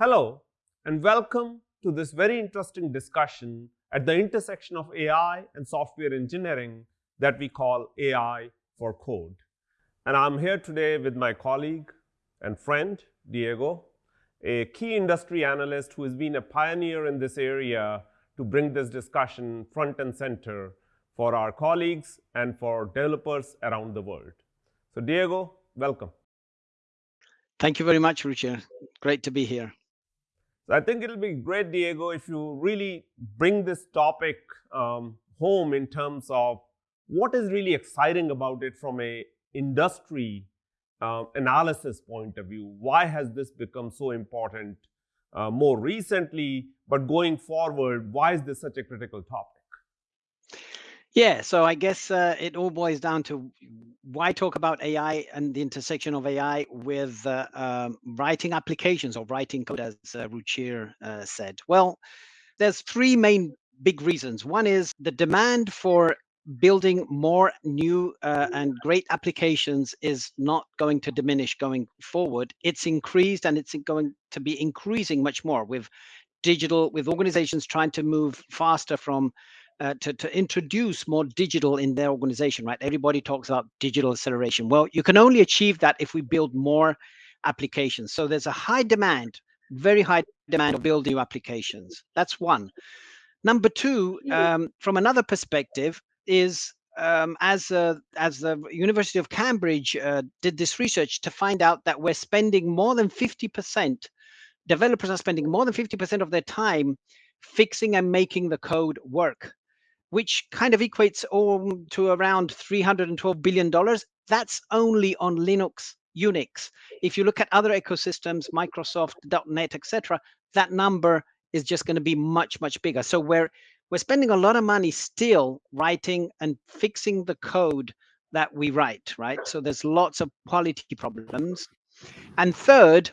Hello, and welcome to this very interesting discussion at the intersection of AI and software engineering that we call AI for Code. And I'm here today with my colleague and friend, Diego, a key industry analyst who has been a pioneer in this area to bring this discussion front and center for our colleagues and for developers around the world. So Diego, welcome. Thank you very much, Ruchir. Great to be here. So I think it'll be great, Diego, if you really bring this topic um, home in terms of what is really exciting about it from a industry uh, analysis point of view. Why has this become so important uh, more recently, but going forward, why is this such a critical topic? Yeah, so I guess uh, it all boils down to why talk about AI and the intersection of AI with uh, um, writing applications or writing code, as uh, Ruchir uh, said. Well, there's three main big reasons. One is the demand for building more new uh, and great applications is not going to diminish going forward. It's increased and it's going to be increasing much more with digital, with organizations trying to move faster from uh, to, to introduce more digital in their organization, right? Everybody talks about digital acceleration. Well, you can only achieve that if we build more applications. So there's a high demand, very high demand of building new applications. That's one. Number two, um, from another perspective, is um, as uh, as the University of Cambridge uh, did this research to find out that we're spending more than 50%, developers are spending more than 50% of their time fixing and making the code work which kind of equates all to around $312 billion. That's only on Linux, Unix. If you look at other ecosystems, Microsoft, .NET, etc., that number is just going to be much, much bigger. So we're, we're spending a lot of money still writing and fixing the code that we write, right? So there's lots of quality problems. And third,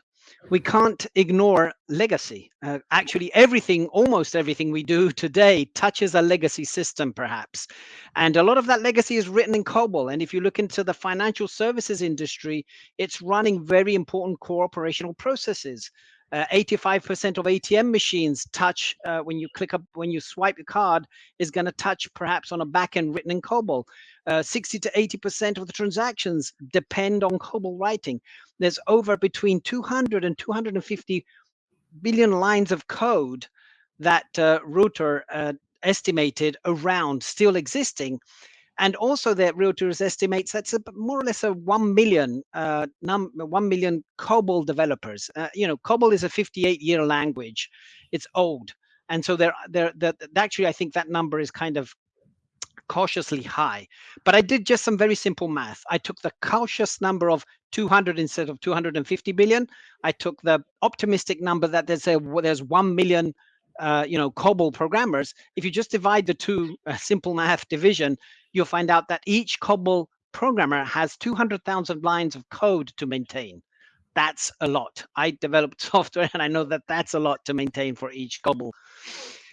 we can't ignore legacy. Uh, actually, everything, almost everything we do today touches a legacy system, perhaps. And a lot of that legacy is written in COBOL. And if you look into the financial services industry, it's running very important core operational processes. 85% uh, of ATM machines touch uh, when you click up, when you swipe your card is going to touch perhaps on a backend written in COBOL. Uh, 60 to 80% of the transactions depend on COBOL writing. There's over between 200 and 250 billion lines of code that uh, Reuters uh, estimated around still existing. And also that Reuters estimates that's a, more or less a 1 million, uh, num 1 million COBOL developers. Uh, you know, COBOL is a 58 year language. It's old. And so there, there, that actually, I think that number is kind of cautiously high. But I did just some very simple math. I took the cautious number of 200 instead of 250 billion. I took the optimistic number that there's a there's 1 million uh, you know, COBOL programmers. If you just divide the two uh, simple math division, you'll find out that each COBOL programmer has 200,000 lines of code to maintain. That's a lot. I developed software and I know that that's a lot to maintain for each COBOL.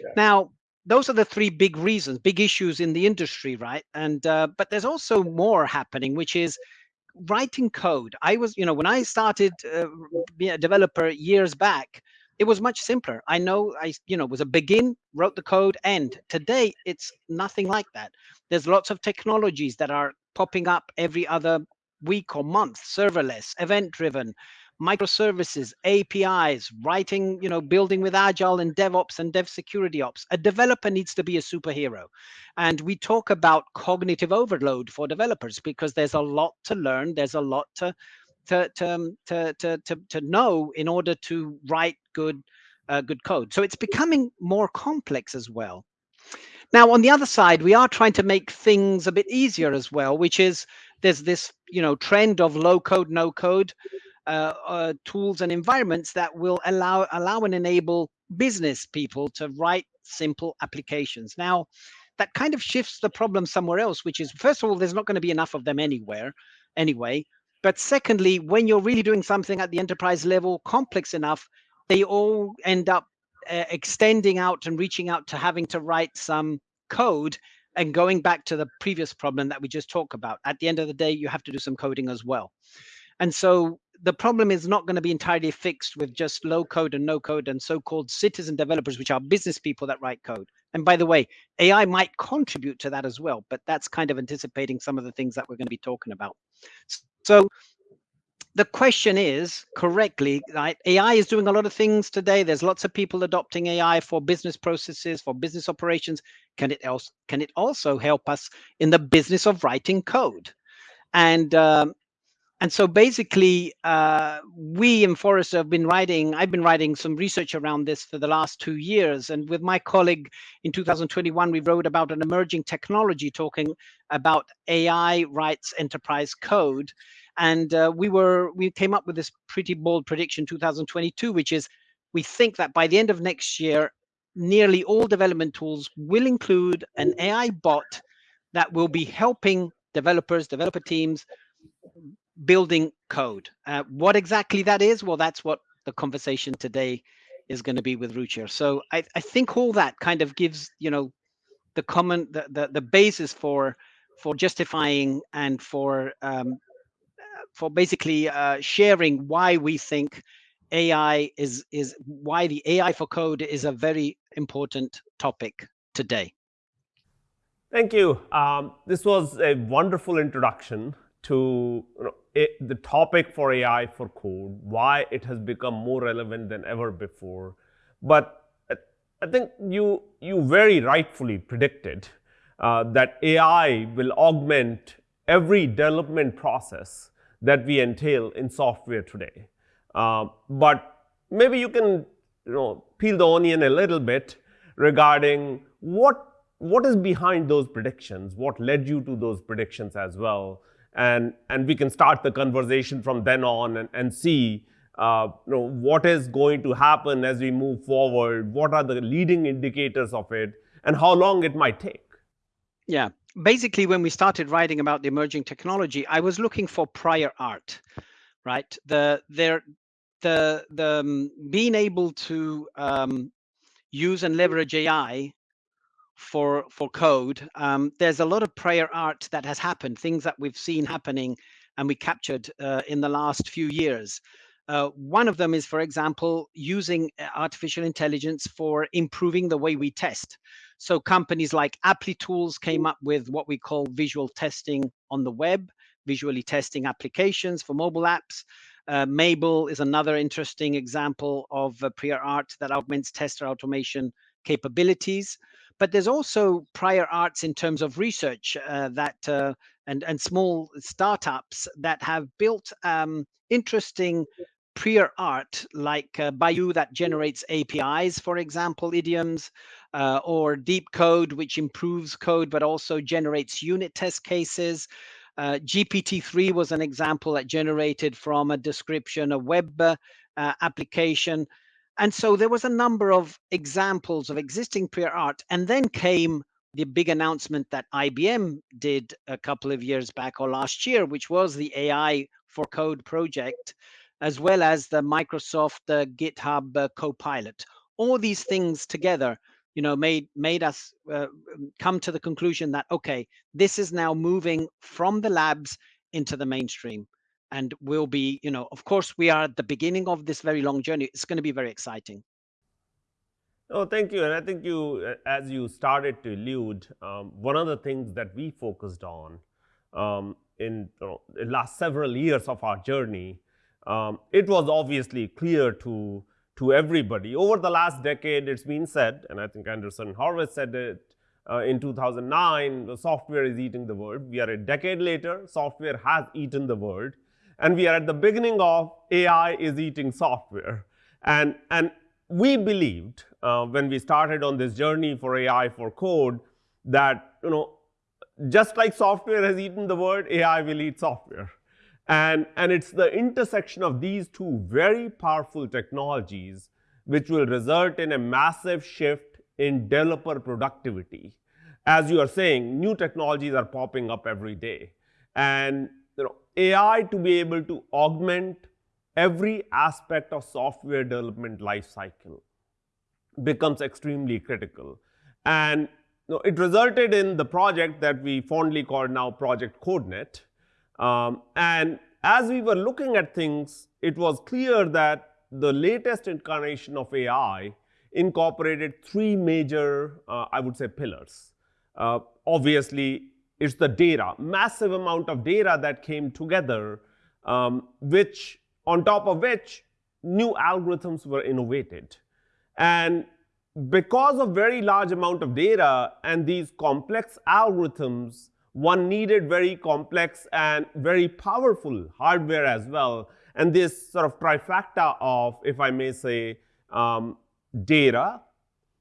Yeah. Now, those are the three big reasons, big issues in the industry, right? And uh, but there's also more happening, which is writing code. I was, you know, when I started uh, being a developer years back, it was much simpler. I know I, you know, was a begin, wrote the code, end. Today, it's nothing like that. There's lots of technologies that are popping up every other week or month, serverless, event-driven, microservices, APIs, writing, you know, building with Agile and DevOps and Dev Security Ops. A developer needs to be a superhero. And we talk about cognitive overload for developers because there's a lot to learn. There's a lot to to to um, to to, to know in order to write good uh, good code. So it's becoming more complex as well. Now, on the other side, we are trying to make things a bit easier as well, which is there's this you know trend of low code, no code uh, uh, tools and environments that will allow allow and enable business people to write simple applications. Now, that kind of shifts the problem somewhere else, which is first of all, there's not going to be enough of them anywhere, anyway. But secondly, when you're really doing something at the enterprise level complex enough, they all end up uh, extending out and reaching out to having to write some code and going back to the previous problem that we just talked about. At the end of the day, you have to do some coding as well. And so the problem is not going to be entirely fixed with just low code and no code and so-called citizen developers, which are business people that write code. And by the way, AI might contribute to that as well, but that's kind of anticipating some of the things that we're going to be talking about. So the question is correctly, right? AI is doing a lot of things today. There's lots of people adopting AI for business processes, for business operations. Can it also can it also help us in the business of writing code? And um, and so basically, uh, we in Forrester have been writing, I've been writing some research around this for the last two years. And with my colleague in 2021, we wrote about an emerging technology talking about AI writes enterprise code. And uh, we were we came up with this pretty bold prediction 2022, which is we think that by the end of next year, nearly all development tools will include an AI bot that will be helping developers, developer teams building code. Uh, what exactly that is, well, that's what the conversation today is going to be with Ruchir. So I, I think all that kind of gives, you know, the common, the, the, the basis for for justifying and for um, for basically uh, sharing why we think AI is is why the AI for code is a very important topic today. Thank you. Um, this was a wonderful introduction to you know, the topic for AI for code, why it has become more relevant than ever before. But I think you, you very rightfully predicted uh, that AI will augment every development process that we entail in software today. Uh, but maybe you can you know, peel the onion a little bit regarding what, what is behind those predictions, what led you to those predictions as well, and, and we can start the conversation from then on and, and see uh, you know, what is going to happen as we move forward, what are the leading indicators of it, and how long it might take. Yeah, basically when we started writing about the emerging technology, I was looking for prior art, right? The there, the the um, being able to um, use and leverage AI for for code um, there's a lot of prior art that has happened things that we've seen happening and we captured uh, in the last few years. Uh, one of them is for example using uh, artificial intelligence for improving the way we test. So companies like Applitools came up with what we call visual testing on the web visually testing applications for mobile apps. Uh, Mabl is another interesting example of uh, prior art that augments tester automation capabilities but there's also prior arts in terms of research uh, that uh, and and small startups that have built um, interesting prior art like uh, Bayou that generates APIs, for example, idioms, uh, or Deep Code, which improves code but also generates unit test cases. Uh, GPT-3 was an example that generated from a description a web uh, application. And so there was a number of examples of existing prior art. And then came the big announcement that IBM did a couple of years back or last year, which was the AI for Code project, as well as the Microsoft uh, GitHub uh, Copilot. All these things together, you know, made made us uh, come to the conclusion that okay, this is now moving from the labs into the mainstream and we'll be, you know, of course, we are at the beginning of this very long journey. It's going to be very exciting. Oh, thank you. And I think you, as you started to allude, um, one of the things that we focused on um, in you know, the last several years of our journey, um, it was obviously clear to, to everybody. Over the last decade, it's been said, and I think Andreessen Horowitz said it uh, in 2009, the software is eating the world. We are a decade later, software has eaten the world and we are at the beginning of AI is eating software. And, and we believed uh, when we started on this journey for AI for code that, you know, just like software has eaten the world, AI will eat software. And, and it's the intersection of these two very powerful technologies which will result in a massive shift in developer productivity. As you are saying, new technologies are popping up every day. And you know, AI to be able to augment every aspect of software development lifecycle becomes extremely critical. And you know, it resulted in the project that we fondly call now Project CodeNet. Um, and as we were looking at things, it was clear that the latest incarnation of AI incorporated three major, uh, I would say, pillars. Uh, obviously, it's the data, massive amount of data that came together, um, which on top of which new algorithms were innovated. And because of very large amount of data and these complex algorithms, one needed very complex and very powerful hardware as well. And this sort of trifecta of, if I may say, um, data,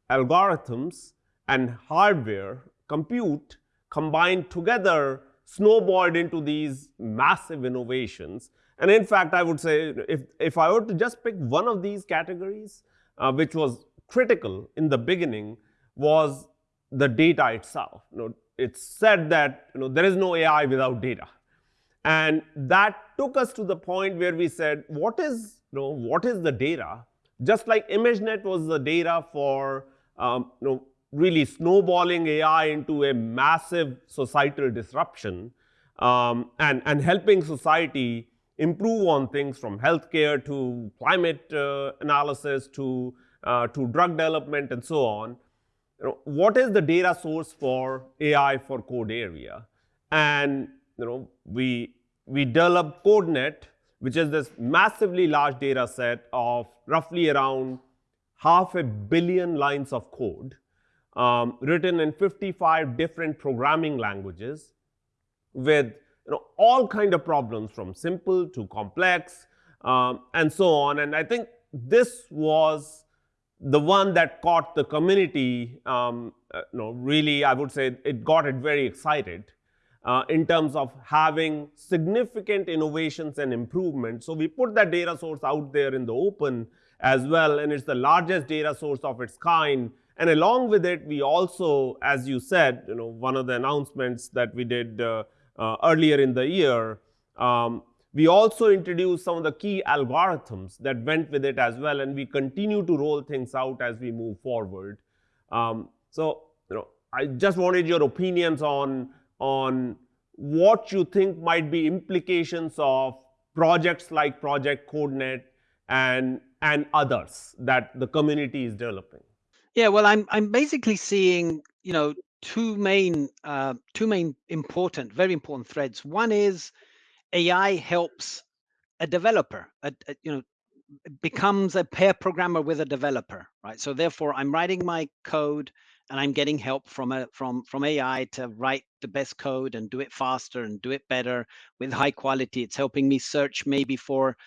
algorithms, and hardware, compute, combined together, snowballed into these massive innovations. And in fact, I would say, if, if I were to just pick one of these categories, uh, which was critical in the beginning, was the data itself. You know, it's said that you know, there is no AI without data. And that took us to the point where we said, what is, you know, what is the data? Just like ImageNet was the data for um, you know, really snowballing AI into a massive societal disruption um, and, and helping society improve on things from healthcare to climate uh, analysis to, uh, to drug development and so on. You know, what is the data source for AI for code area? And you know, we, we developed CodeNet, which is this massively large data set of roughly around half a billion lines of code um, written in 55 different programming languages with you know, all kind of problems from simple to complex um, and so on. And I think this was the one that caught the community, um, uh, you know, really, I would say it got it very excited uh, in terms of having significant innovations and improvements. So we put that data source out there in the open as well, and it's the largest data source of its kind. And along with it, we also, as you said, you know, one of the announcements that we did uh, uh, earlier in the year, um, we also introduced some of the key algorithms that went with it as well, and we continue to roll things out as we move forward. Um, so, you know, I just wanted your opinions on, on what you think might be implications of projects like Project CodeNet and, and others that the community is developing. Yeah, well, I'm I'm basically seeing, you know, two main uh, two main important, very important threads. One is AI helps a developer, a, a, you know, becomes a pair programmer with a developer, right? So therefore, I'm writing my code and I'm getting help from a from from AI to write the best code and do it faster and do it better with high quality. It's helping me search maybe for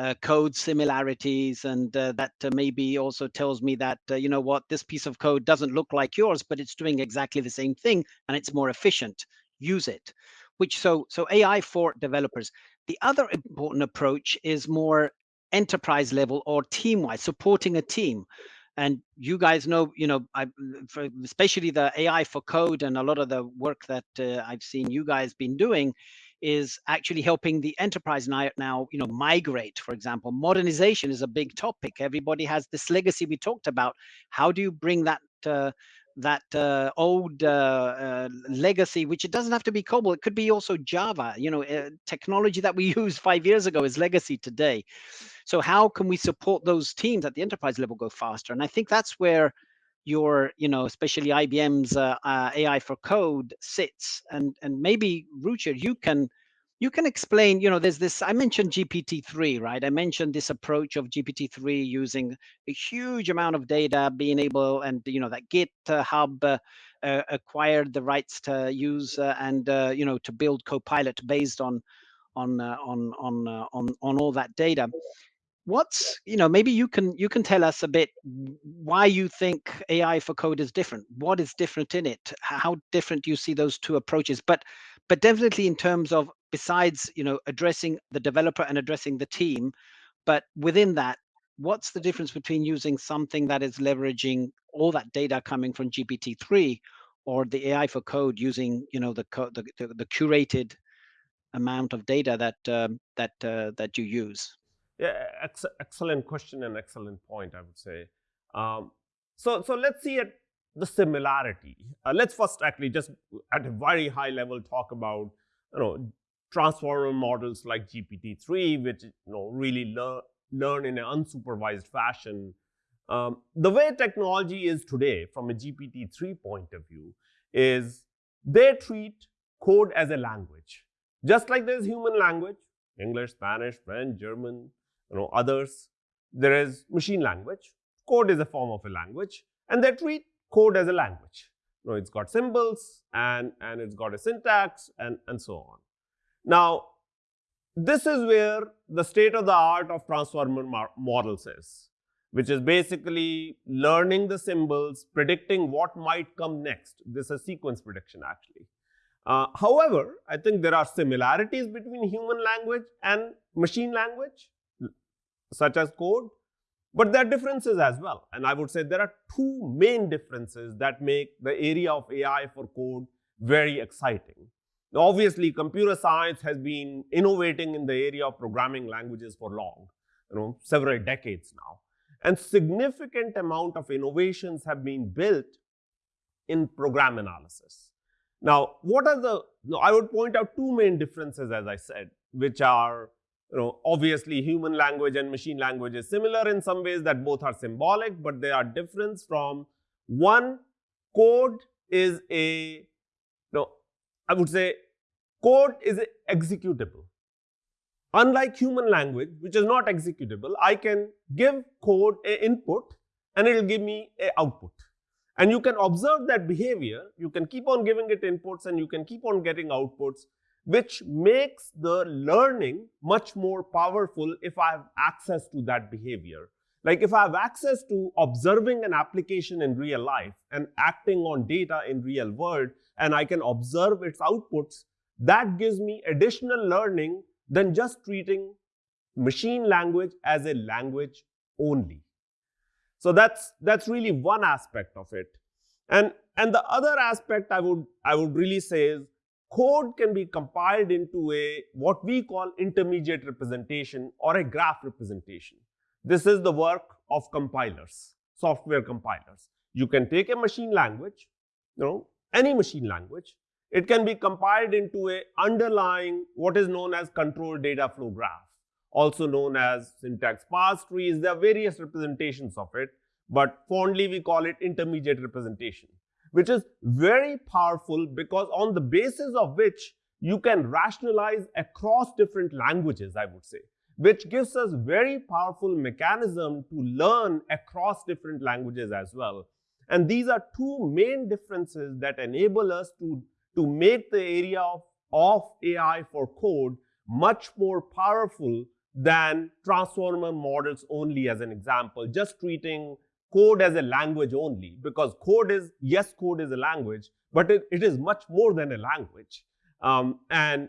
uh, code similarities and uh, that uh, maybe also tells me that uh, you know what this piece of code doesn't look like yours but it's doing exactly the same thing and it's more efficient. Use it. Which so so ai for developers. The other important approach is more enterprise level or team wise supporting a team. And you guys know you know I, for, especially the ai for code and a lot of the work that uh, i've seen you guys been doing is actually helping the enterprise now, now you know migrate for example modernization is a big topic everybody has this legacy we talked about how do you bring that uh, that uh, old uh, uh, legacy, which it doesn't have to be COBOL, it could be also Java. You know, uh, technology that we used five years ago is legacy today. So how can we support those teams at the enterprise level go faster? And I think that's where your, you know, especially IBM's uh, uh, AI for code sits. And and maybe Ruchir, you can you can explain, you know, there's this, I mentioned GPT-3, right? I mentioned this approach of GPT-3 using a huge amount of data, being able, and, you know, that GitHub uh, uh, acquired the rights to use uh, and, uh, you know, to build Copilot based on, on, uh, on, on, uh, on, on all that data what's you know maybe you can you can tell us a bit why you think ai for code is different. What is different in it? How different do you see those two approaches? But but definitely in terms of besides you know addressing the developer and addressing the team but within that what's the difference between using something that is leveraging all that data coming from gpt-3 or the ai for code using you know the the, the, the curated amount of data that um, that uh, that you use yeah, ex excellent question and excellent point, I would say. Um, so, so let's see at the similarity. Uh, let's first actually just at a very high level talk about you know transformer models like GPT-3, which you know really learn learn in an unsupervised fashion. Um, the way technology is today, from a GPT-3 point of view, is they treat code as a language. Just like there's human language, English, Spanish, French, German, you know, others, there is machine language. Code is a form of a language, and they treat code as a language. You know, it's got symbols and, and it's got a syntax and, and so on. Now, this is where the state of the art of transformer models is, which is basically learning the symbols, predicting what might come next. This is sequence prediction actually. Uh, however, I think there are similarities between human language and machine language, such as code, but there are differences as well. And I would say there are two main differences that make the area of AI for code very exciting. Now, obviously, computer science has been innovating in the area of programming languages for long, you know, several decades now. And significant amount of innovations have been built in program analysis. Now, what are the, I would point out two main differences, as I said, which are, you know, obviously human language and machine language is similar in some ways that both are symbolic, but they are different from one, code is a, you know, I would say code is executable. Unlike human language, which is not executable, I can give code a input and it will give me a output. And you can observe that behavior, you can keep on giving it inputs and you can keep on getting outputs, which makes the learning much more powerful if I have access to that behavior. Like if I have access to observing an application in real life and acting on data in real world, and I can observe its outputs, that gives me additional learning than just treating machine language as a language only. So that's that's really one aspect of it. And and the other aspect I would I would really say is code can be compiled into a what we call intermediate representation or a graph representation. This is the work of compilers, software compilers. You can take a machine language, you know, any machine language, it can be compiled into a underlying what is known as control data flow graph, also known as syntax parse trees. There are various representations of it, but fondly we call it intermediate representation, which is very powerful because on the basis of which you can rationalize across different languages, I would say, which gives us very powerful mechanism to learn across different languages as well. And these are two main differences that enable us to, to make the area of, of AI for code much more powerful than transformer models only as an example, just treating code as a language only because code is, yes, code is a language, but it, it is much more than a language. Um, and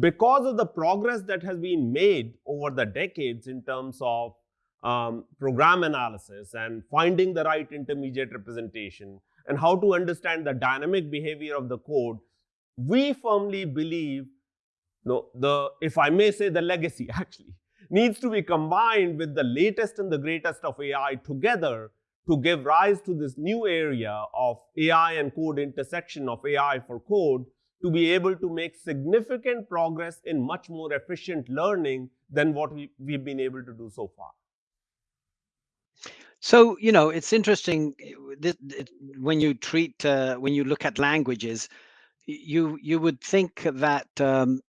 because of the progress that has been made over the decades in terms of um, program analysis and finding the right intermediate representation and how to understand the dynamic behavior of the code, we firmly believe no, the, if I may say the legacy actually, needs to be combined with the latest and the greatest of AI together to give rise to this new area of AI and code intersection of AI for code to be able to make significant progress in much more efficient learning than what we, we've been able to do so far. So you know, it's interesting eh, when you treat uh, when you look at languages, you you would think that um,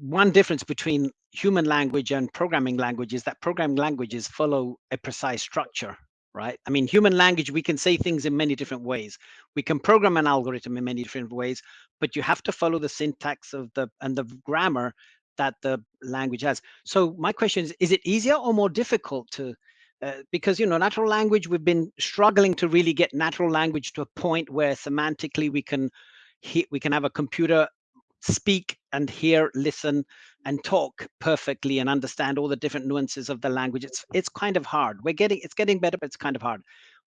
one difference between human language and programming languages that programming languages follow a precise structure, right? I mean, human language we can say things in many different ways. We can program an algorithm in many different ways, but you have to follow the syntax of the and the grammar that the language has. So my question is: Is it easier or more difficult to uh, because you know natural language we've been struggling to really get natural language to a point where semantically we can hit. we can have a computer speak and hear listen and talk perfectly and understand all the different nuances of the language. It's it's kind of hard. We're getting it's getting better but it's kind of hard.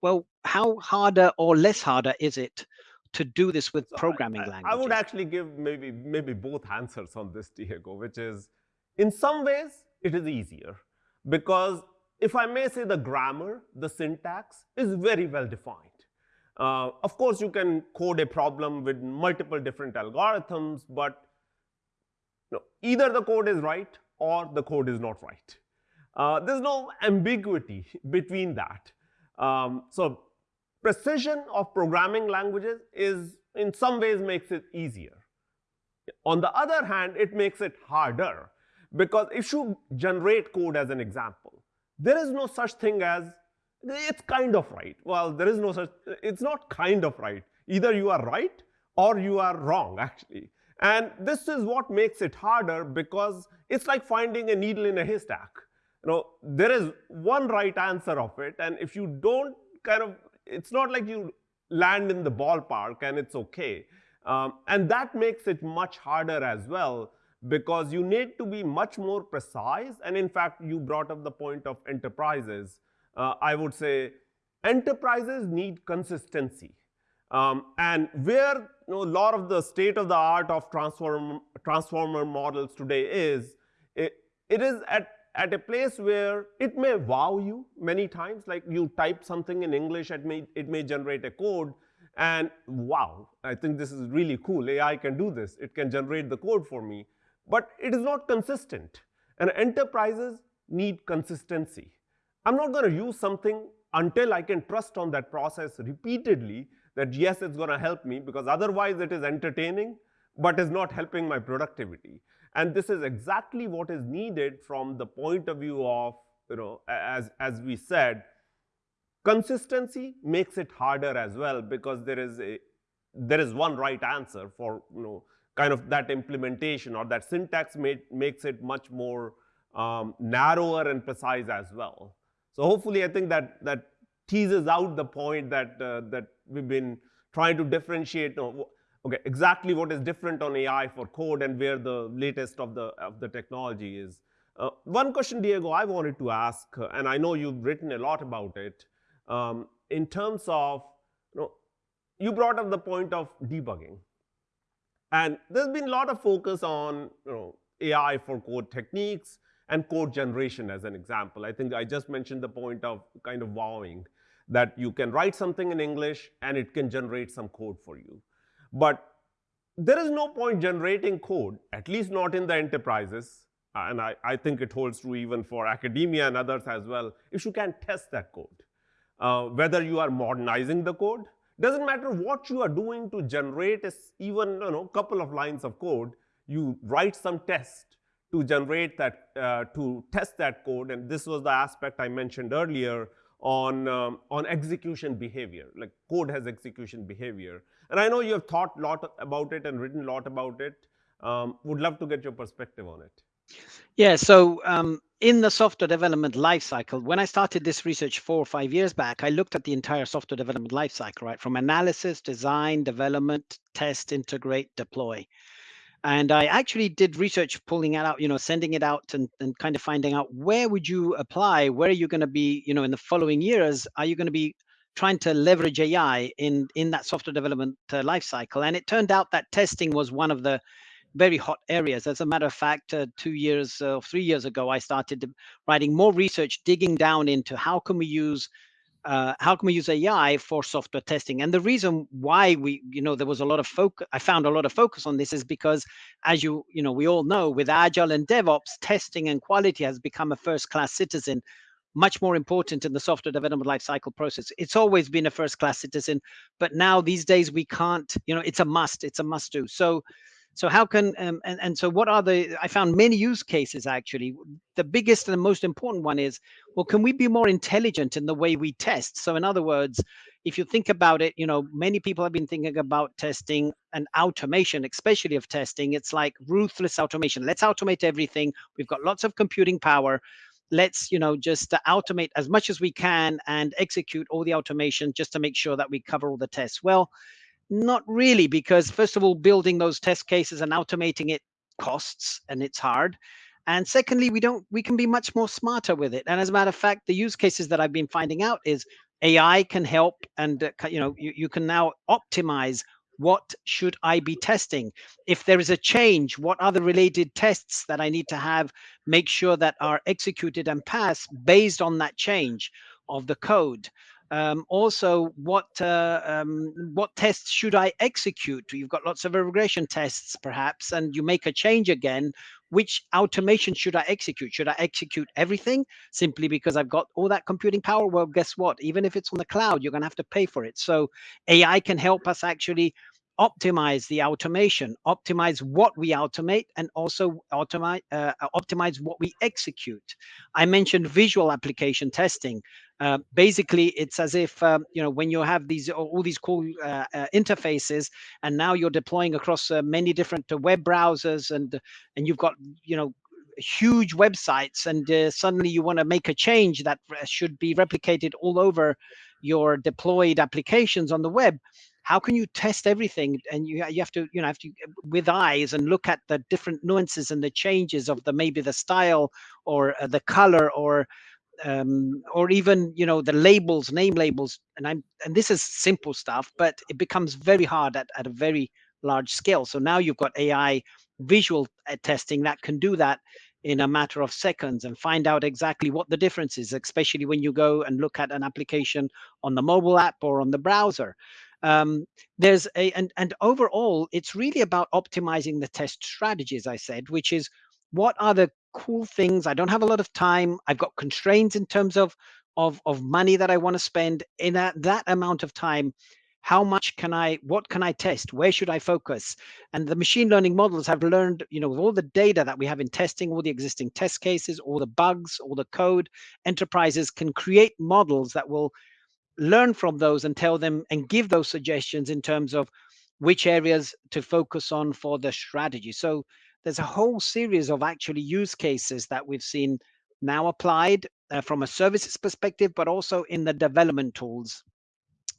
Well how harder or less harder is it to do this with so programming I, languages i would actually give maybe maybe both answers on this diego which is in some ways it is easier. Because if I may say the grammar, the syntax is very well defined. Uh, of course, you can code a problem with multiple different algorithms, but either the code is right or the code is not right. Uh, there's no ambiguity between that. Um, so precision of programming languages is in some ways makes it easier. On the other hand, it makes it harder because if you generate code as an example, there is no such thing as it's kind of right. Well, there is no such, it's not kind of right. Either you are right or you are wrong actually. And this is what makes it harder because it's like finding a needle in a haystack. You know, there is one right answer of it, and if you don't kind of, it's not like you land in the ballpark and it's okay. Um, and that makes it much harder as well because you need to be much more precise. And in fact, you brought up the point of enterprises. Uh, I would say enterprises need consistency. Um, and where you know, a lot of the state of the art of transform, transformer models today is, it, it is at, at a place where it may wow you many times, like you type something in English, it may, it may generate a code, and wow, I think this is really cool. AI can do this. It can generate the code for me. But it is not consistent. And enterprises need consistency. I'm not going to use something until I can trust on that process repeatedly that yes, it's going to help me because otherwise it is entertaining but is not helping my productivity. And this is exactly what is needed from the point of view of, you know, as, as we said, consistency makes it harder as well because there is a there is one right answer for you know kind of that implementation or that syntax made, makes it much more um, narrower and precise as well. So hopefully I think that that teases out the point that uh, that we've been trying to differentiate okay, exactly what is different on AI for code and where the latest of the, of the technology is. Uh, one question, Diego, I wanted to ask, uh, and I know you've written a lot about it, um, in terms of, you know, you brought up the point of debugging. And there's been a lot of focus on, you know, AI for code techniques and code generation as an example. I think I just mentioned the point of kind of wowing that you can write something in English and it can generate some code for you. But there is no point generating code, at least not in the enterprises, and I, I think it holds true even for academia and others as well, if you can test that code. Uh, whether you are modernizing the code, doesn't matter what you are doing to generate even you know couple of lines of code, you write some test to generate that, uh, to test that code, and this was the aspect I mentioned earlier on, um, on execution behavior, like code has execution behavior. And I know you have thought a lot about it and written a lot about it. Um, would love to get your perspective on it. Yeah, so um, in the software development lifecycle, when I started this research four or five years back, I looked at the entire software development lifecycle, right? From analysis, design, development, test, integrate, deploy and i actually did research pulling it out you know sending it out and, and kind of finding out where would you apply where are you going to be you know in the following years? Are you going to be trying to leverage ai in in that software development uh, life cycle? And it turned out that testing was one of the very hot areas. As a matter of fact uh, two years or uh, three years ago i started writing more research digging down into how can we use uh, how can we use AI for software testing? And the reason why we, you know, there was a lot of focus, I found a lot of focus on this is because, as you, you know, we all know, with Agile and DevOps, testing and quality has become a first-class citizen, much more important in the software development lifecycle process. It's always been a first-class citizen, but now these days we can't, you know, it's a must, it's a must-do. So so how can um, and and so what are the? I found many use cases actually. The biggest and the most important one is well, can we be more intelligent in the way we test? So in other words, if you think about it, you know, many people have been thinking about testing and automation, especially of testing. It's like ruthless automation. Let's automate everything. We've got lots of computing power let's you know just automate as much as we can and execute all the automation just to make sure that we cover all the tests well not really, because first of all, building those test cases and automating it costs and it's hard. And secondly, we don't we can be much more smarter with it. And as a matter of fact, the use cases that I've been finding out is AI can help, and uh, you know you, you can now optimize what should I be testing? If there is a change, what are the related tests that I need to have, make sure that are executed and pass based on that change? of the code. Um, also, what uh, um, what tests should I execute? You've got lots of regression tests, perhaps, and you make a change again. Which automation should I execute? Should I execute everything simply because I've got all that computing power? Well, guess what? Even if it's on the cloud, you're going to have to pay for it. So AI can help us actually optimize the automation, optimize what we automate, and also automate, uh, optimize what we execute. I mentioned visual application testing. Uh, basically, it's as if um, you know when you have these all these cool uh, uh interfaces, and now you're deploying across uh, many different uh, web browsers, and and you've got you know huge websites, and suddenly you want to make a change that should be replicated all over your deployed applications on the web how can you test everything? And you, you have to you know have to with eyes and look at the different nuances and the changes of the maybe the style or uh, the color or um, or even you know the labels name labels and i'm and this is simple stuff but it becomes very hard at, at a very large scale. So now you've got ai visual uh, testing that can do that in a matter of seconds and find out exactly what the difference is especially when you go and look at an application on the mobile app or on the browser. Um, there's a and and overall it's really about optimizing the test strategy as i said which is what are the cool things i don't have a lot of time i've got constraints in terms of of of money that i want to spend in that that amount of time how much can i what can i test where should i focus and the machine learning models have learned you know with all the data that we have in testing all the existing test cases all the bugs all the code enterprises can create models that will learn from those and tell them and give those suggestions in terms of which areas to focus on for the strategy. So there's a whole series of actually use cases that we've seen now applied uh, from a services perspective, but also in the development tools,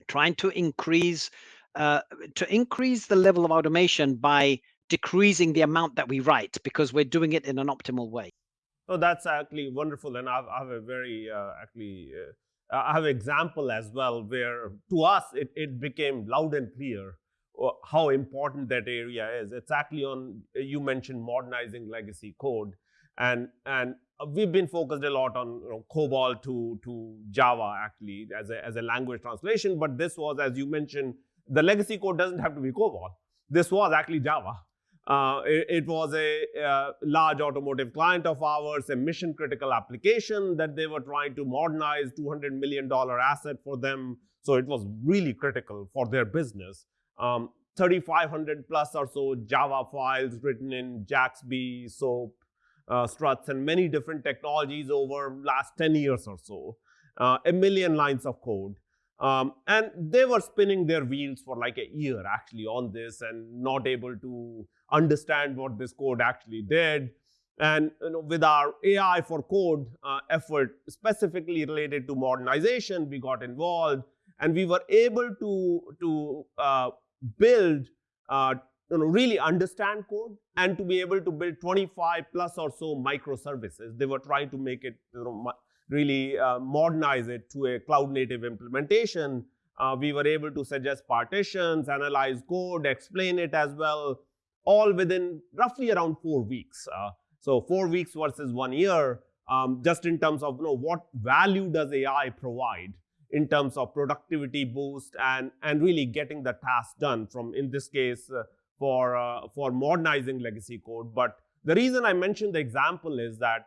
trying to increase uh, to increase the level of automation by decreasing the amount that we write because we're doing it in an optimal way. Oh, that's actually wonderful, and I've, I have a very uh, actually uh, I have an example as well where to us it, it became loud and clear how important that area is. Actually on, you mentioned modernizing legacy code. And, and we've been focused a lot on you know, COBOL to, to Java actually as a, as a language translation. But this was, as you mentioned, the legacy code doesn't have to be COBOL. This was actually Java. Uh, it, it, was a, a, large automotive client of ours, a mission critical application that they were trying to modernize, $200 million asset for them. So it was really critical for their business. Um, 3,500 plus or so Java files written in JAXB, SOAP, uh, struts, and many different technologies over last 10 years or so. Uh, a million lines of code. Um, and they were spinning their wheels for like a year actually on this and not able to understand what this code actually did. And you know, with our AI for code uh, effort, specifically related to modernization, we got involved and we were able to, to uh, build, uh, you know, really understand code and to be able to build 25 plus or so microservices. They were trying to make it you know, really uh, modernize it to a cloud native implementation. Uh, we were able to suggest partitions, analyze code, explain it as well, all within roughly around four weeks. Uh, so four weeks versus one year, um, just in terms of you know, what value does AI provide in terms of productivity boost and, and really getting the task done from, in this case, uh, for, uh, for modernizing legacy code. But the reason I mentioned the example is that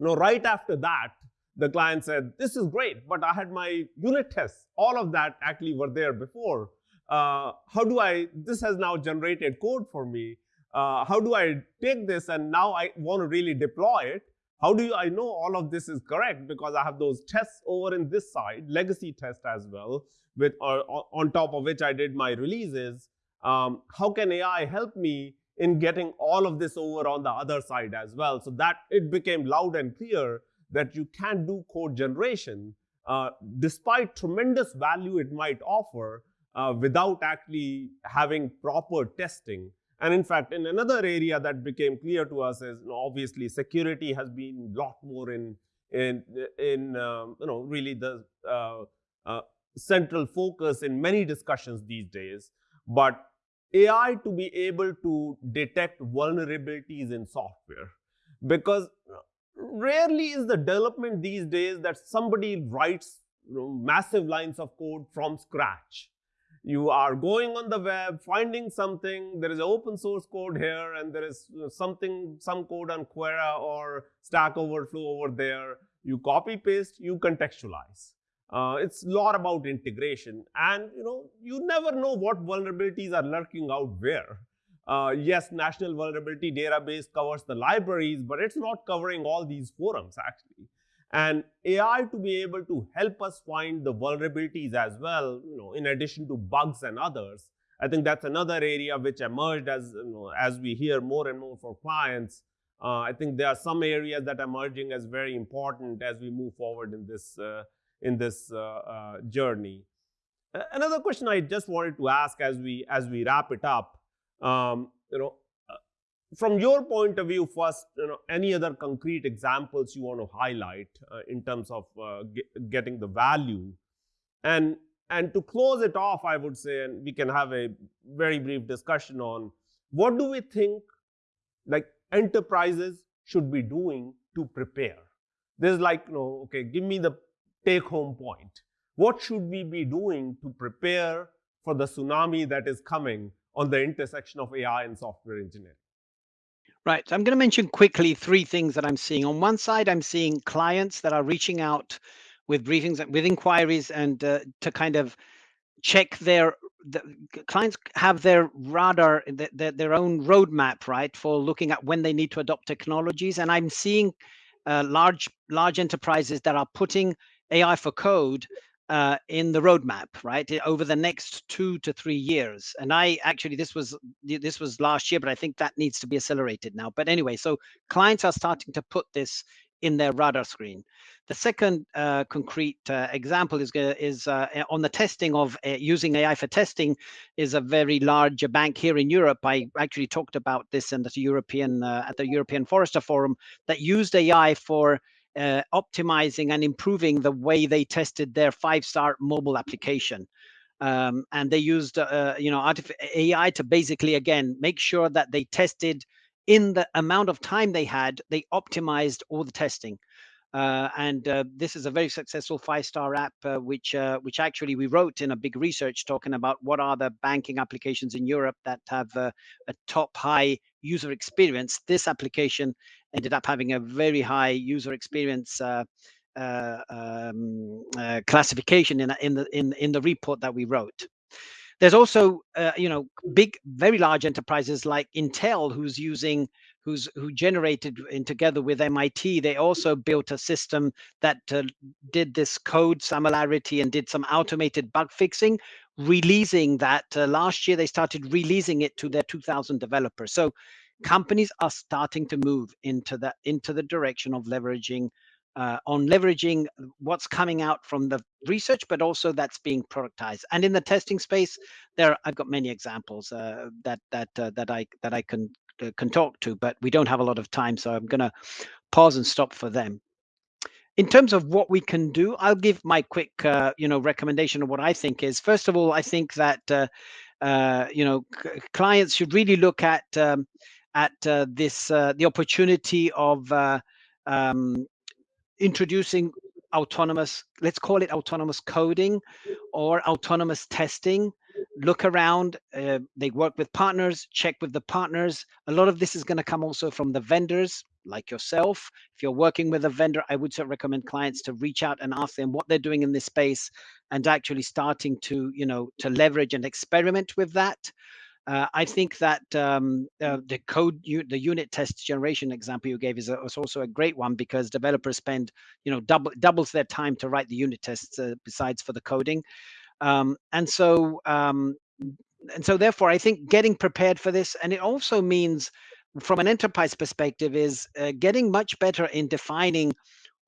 you know, right after that, the client said, this is great, but I had my unit tests. All of that actually were there before. Uh, how do I, this has now generated code for me. Uh, how do I take this and now I want to really deploy it? How do you, I know all of this is correct because I have those tests over in this side, legacy test as well, with uh, on top of which I did my releases. Um, how can AI help me in getting all of this over on the other side as well. So that it became loud and clear that you can do code generation uh, despite tremendous value it might offer uh, without actually having proper testing. And in fact, in another area that became clear to us is you know, obviously security has been a lot more in in in um, you know really the uh, uh central focus in many discussions these days. But AI to be able to detect vulnerabilities in software. Because rarely is the development these days that somebody writes you know, massive lines of code from scratch. You are going on the web, finding something, there is open source code here and there is something, some code on Quora or Stack Overflow over there. You copy paste, you contextualize. Uh, it's a lot about integration and you know, you never know what vulnerabilities are lurking out where. Uh, yes, National Vulnerability Database covers the libraries, but it's not covering all these forums actually. And AI to be able to help us find the vulnerabilities as well, you know, in addition to bugs and others. I think that's another area which emerged as, you know, as we hear more and more for clients. Uh, I think there are some areas that are emerging as very important as we move forward in this, uh, in this uh, uh, journey. Another question I just wanted to ask as we, as we wrap it up um, you know, from your point of view, first, you know, any other concrete examples you want to highlight uh, in terms of uh, get, getting the value, and and to close it off, I would say, and we can have a very brief discussion on what do we think, like enterprises should be doing to prepare. There's like, you know, okay, give me the take-home point. What should we be doing to prepare for the tsunami that is coming on the intersection of AI and software engineering. Right. So I'm going to mention quickly three things that I'm seeing. On one side, I'm seeing clients that are reaching out with briefings, with inquiries, and uh, to kind of check their the clients have their radar, their, their own roadmap, right, for looking at when they need to adopt technologies. And I'm seeing uh, large large enterprises that are putting AI for code uh, in the roadmap, right, over the next two to three years. And I actually, this was this was last year, but I think that needs to be accelerated now. But anyway, so clients are starting to put this in their radar screen. The second uh, concrete uh, example is is uh, on the testing of uh, using AI for testing is a very large bank here in Europe. I actually talked about this in the European uh, at the European Forrester Forum that used AI for uh, optimizing and improving the way they tested their five-star mobile application. Um, and they used, uh, you know, AI to basically, again, make sure that they tested in the amount of time they had, they optimized all the testing. Uh, and uh, this is a very successful five-star app, uh, which uh, which actually we wrote in a big research talking about what are the banking applications in Europe that have uh, a top high user experience. This application ended up having a very high user experience uh, um, classification in in the in in the report that we wrote. There's also, you know, big, very large enterprises like Intel, who's using who's who generated in together with MIT. They also built a system that uh, did this code similarity and did some automated bug fixing, releasing that uh, last year. They started releasing it to their 2,000 developers. So companies are starting to move into that into the direction of leveraging uh, on leveraging what's coming out from the research, but also that's being productized. And in the testing space, there I've got many examples uh, that that uh, that I that I can can talk to, but we don't have a lot of time, so I'm going to pause and stop for them. In terms of what we can do, I'll give my quick, uh, you know, recommendation of what I think is. First of all, I think that uh, uh, you know clients should really look at um, at uh, this uh, the opportunity of um, introducing autonomous, let's call it autonomous coding or autonomous testing. Look around uh, they work with partners check with the partners. A lot of this is going to come also from the vendors like yourself. If you're working with a vendor i would recommend clients to reach out and ask them what they're doing in this space and actually starting to you know to leverage and experiment with that uh, I think that um, uh, the code, the unit test generation example you gave is, a, is, also a great one because developers spend, you know, double doubles their time to write the unit tests uh, besides for the coding. Um, and so, um, and so therefore, I think getting prepared for this, and it also means from an enterprise perspective is uh, getting much better in defining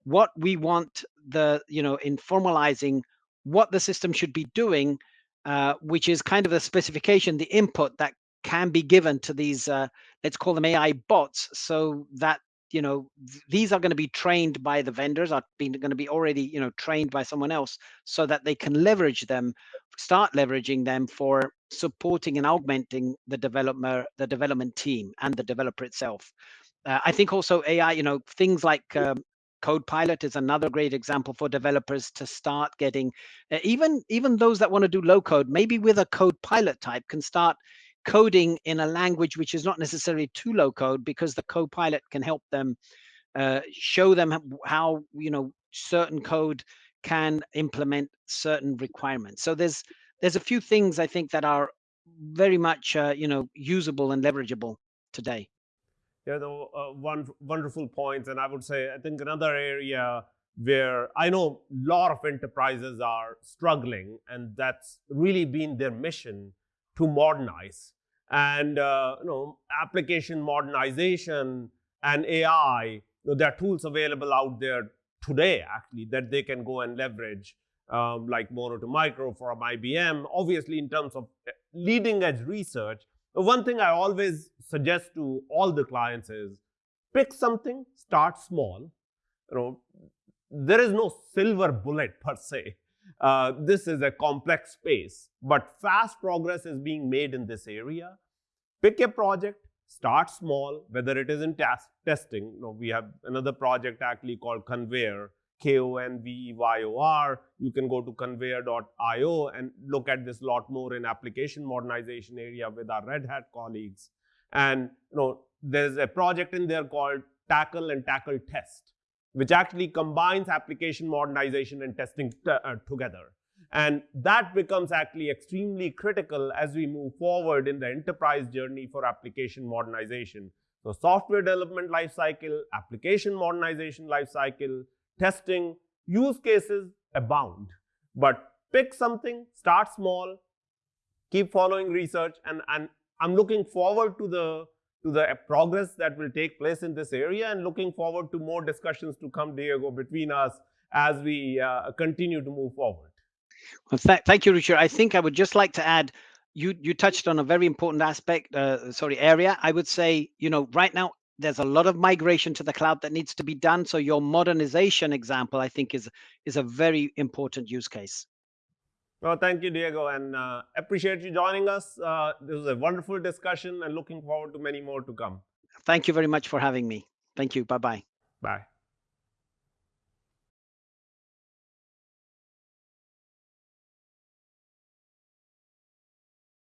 what we want the, you know, in formalizing what the system should be doing, uh, which is kind of the specification, the input that can be given to these, uh, let's call them AI bots, so that you know th these are going to be trained by the vendors are being going to be already you know trained by someone else so that they can leverage them start leveraging them for supporting and augmenting the developer the development team and the developer itself. Uh, I think also AI, you know, things like um, Copilot is another great example for developers to start getting, uh, even even those that want to do low code, maybe with a Copilot type can start coding in a language which is not necessarily too low code because the Copilot can help them uh, show them how you know certain code can implement certain requirements. So there's there's a few things I think that are very much uh, you know usable and leverageable today. Yeah, the uh, one wonderful points, and I would say I think another area where I know a lot of enterprises are struggling, and that's really been their mission to modernize. And uh, you know, application modernization and AI, you know, there are tools available out there today actually that they can go and leverage um, like Mono to Micro from IBM. Obviously, in terms of eh, leading edge research, one thing I always suggest to all the clients is pick something, start small. You know, there is no silver bullet per se. Uh, this is a complex space, but fast progress is being made in this area. Pick a project, start small, whether it is in testing. You know, we have another project actually called Konveyor, K-O-N-V-E-Y-O-R. You can go to konveyor.io and look at this lot more in application modernization area with our Red Hat colleagues. And you know, there's a project in there called Tackle and Tackle Test, which actually combines application modernization and testing uh, together. And that becomes actually extremely critical as we move forward in the enterprise journey for application modernization. So software development lifecycle, application modernization lifecycle, testing, use cases abound. But pick something, start small, keep following research, and, and I'm looking forward to the to the progress that will take place in this area and looking forward to more discussions to come, Diego, between us as we uh, continue to move forward. Well, th thank you, Ruchir. I think I would just like to add, you you touched on a very important aspect, uh, sorry, area. I would say, you know, right now there's a lot of migration to the cloud that needs to be done. So your modernization example, I think, is is a very important use case. Well, thank you, Diego, and uh, appreciate you joining us. Uh, this was a wonderful discussion and looking forward to many more to come. Thank you very much for having me. Thank you. Bye-bye. Bye.